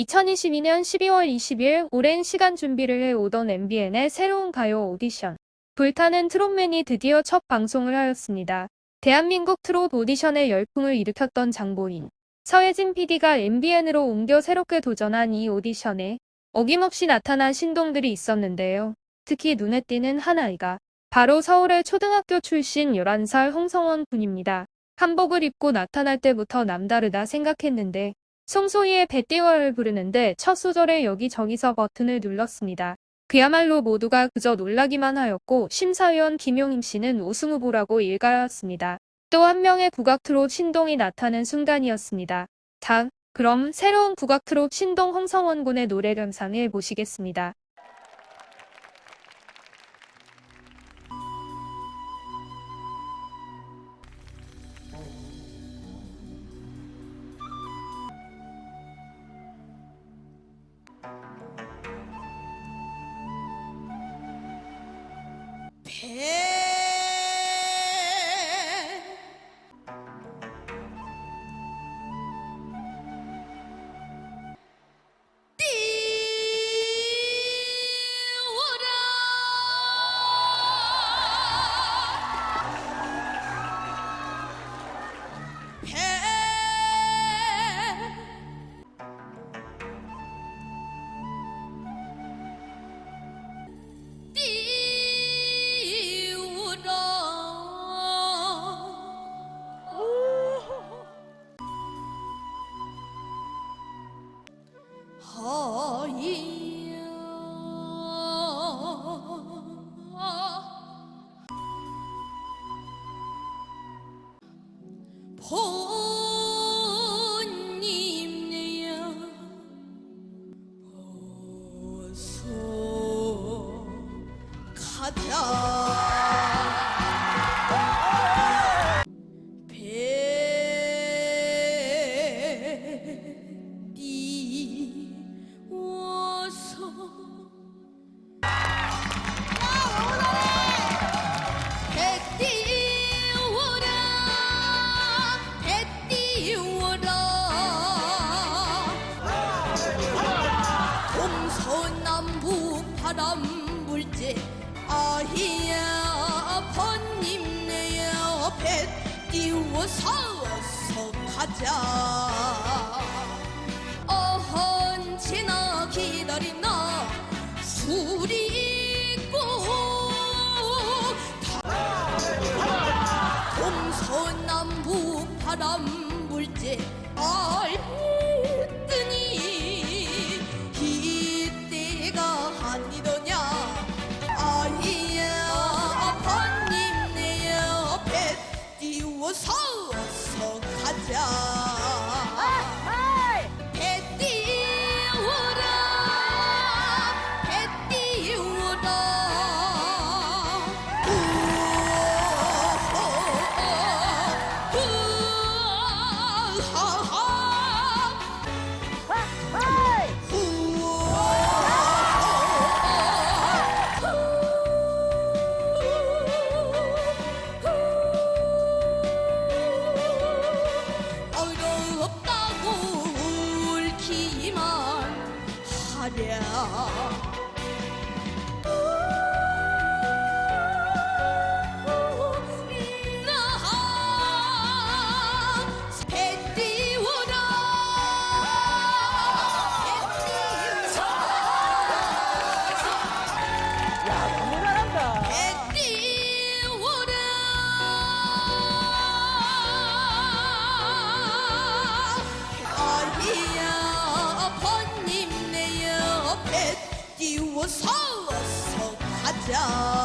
2022년 12월 20일 오랜 시간 준비를 해오던 MBN의 새로운 가요 오디션. 불타는 트롯맨이 드디어 첫 방송을 하였습니다. 대한민국 트롯 오디션의 열풍을 일으켰던 장보인. 서혜진 PD가 MBN으로 옮겨 새롭게 도전한 이 오디션에 어김없이 나타난 신동들이 있었는데요. 특히 눈에 띄는 한 아이가 바로 서울의 초등학교 출신 11살 홍성원 군입니다. 한복을 입고 나타날 때부터 남다르다 생각했는데 송소희의 배띠워를 부르는데 첫 소절에 여기저기서 버튼을 눌렀습니다. 그야말로 모두가 그저 놀라기만 하였고 심사위원 김용임 씨는 우승 후보라고 일가였습니다. 또 한 명의 국악 트롯 신동이 나타난 순간이었습니다. 자, 그럼 새로운 국악 트롯 신동 홍성원 군의 노래 감상을 보시겠습니다. 어서 가자 띄워라 동서남북 바람 불지 아히야 번님 내야 배 띄워서 어서 가자. 어헌지나 기다리나 술이 있고 동서남북 바람 불지 알더니 이때가 아니더냐? 아이야 번님 내 옆에 띄워서 어서 가자 하 Oh.